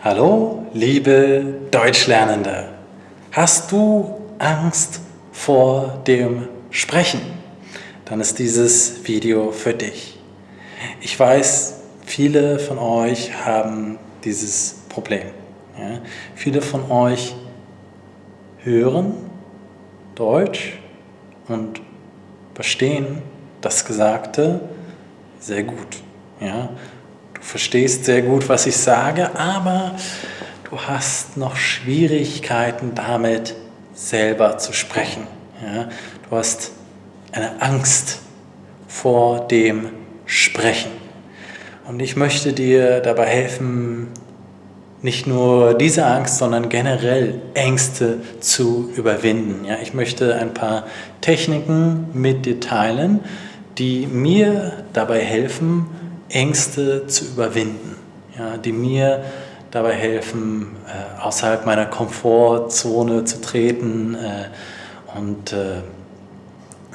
Hallo, liebe Deutschlernende. Hast du Angst vor dem Sprechen? Dann ist dieses Video für dich. Ich weiß, viele von euch haben dieses Problem. Ja? Viele von euch hören Deutsch und verstehen das Gesagte sehr gut. Ja? Du verstehst sehr gut, was ich sage, aber du hast noch Schwierigkeiten damit, selber zu sprechen. Ja? Du hast eine Angst vor dem Sprechen. Und ich möchte dir dabei helfen, nicht nur diese Angst, sondern generell Ängste zu überwinden. Ja, ich möchte ein paar Techniken mit dir teilen, die mir dabei helfen, Ängste zu überwinden, ja, die mir dabei helfen, äh, außerhalb meiner Komfortzone zu treten äh, und äh,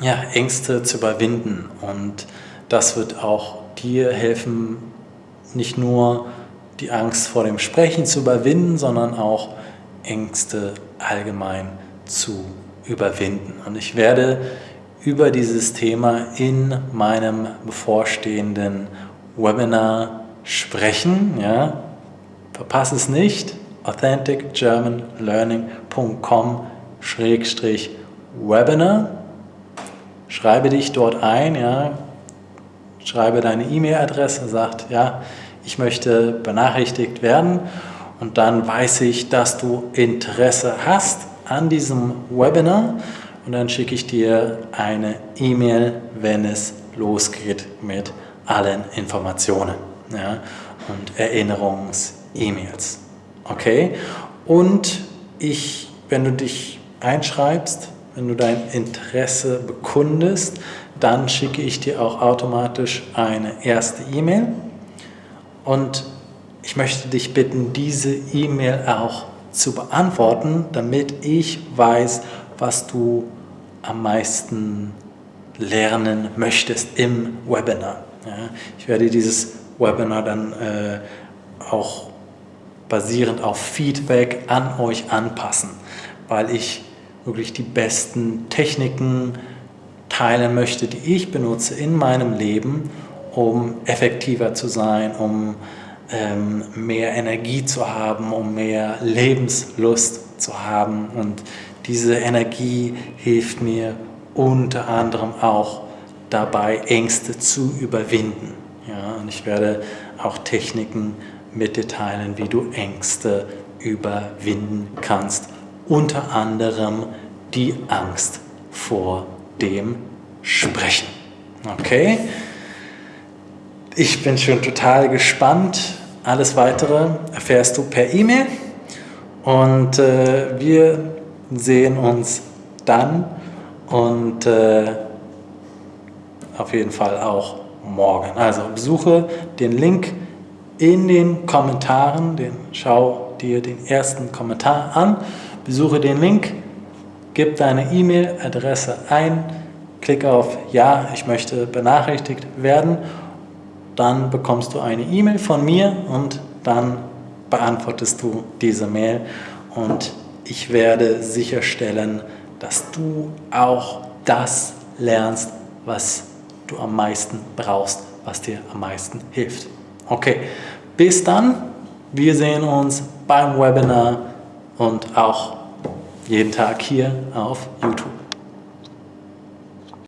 ja, Ängste zu überwinden. Und das wird auch dir helfen, nicht nur die Angst vor dem Sprechen zu überwinden, sondern auch Ängste allgemein zu überwinden. Und ich werde über dieses Thema in meinem bevorstehenden Webinar sprechen. Ja. Verpasse es nicht, authenticgermanlearning.com-webinar. Schreibe dich dort ein, ja. schreibe deine E-Mail-Adresse, sagt, ja, ich möchte benachrichtigt werden und dann weiß ich, dass du Interesse hast an diesem Webinar und dann schicke ich dir eine E-Mail, wenn es losgeht mit allen Informationen ja, und Erinnerungs-E-Mails. Okay? Und ich, wenn du dich einschreibst, wenn du dein Interesse bekundest, dann schicke ich dir auch automatisch eine erste E-Mail. Und ich möchte dich bitten, diese E-Mail auch zu beantworten, damit ich weiß, was du am meisten lernen möchtest im Webinar. Ja, ich werde dieses Webinar dann äh, auch basierend auf Feedback an euch anpassen, weil ich wirklich die besten Techniken teilen möchte, die ich benutze in meinem Leben, um effektiver zu sein, um ähm, mehr Energie zu haben, um mehr Lebenslust zu haben. Und diese Energie hilft mir unter anderem auch dabei, Ängste zu überwinden. Ja, und ich werde auch Techniken mit dir teilen, wie du Ängste überwinden kannst. Unter anderem die Angst vor dem Sprechen. Okay? Ich bin schon total gespannt. Alles Weitere erfährst du per E-Mail. Und äh, wir sehen uns dann. Und äh, auf jeden Fall auch morgen. Also besuche den Link in den Kommentaren, den, schau dir den ersten Kommentar an, besuche den Link, gib deine E-Mail-Adresse ein, klicke auf Ja, ich möchte benachrichtigt werden, dann bekommst du eine E-Mail von mir und dann beantwortest du diese Mail und ich werde sicherstellen, dass du auch das lernst, was du am meisten brauchst, was dir am meisten hilft. Okay, bis dann. Wir sehen uns beim Webinar und auch jeden Tag hier auf YouTube.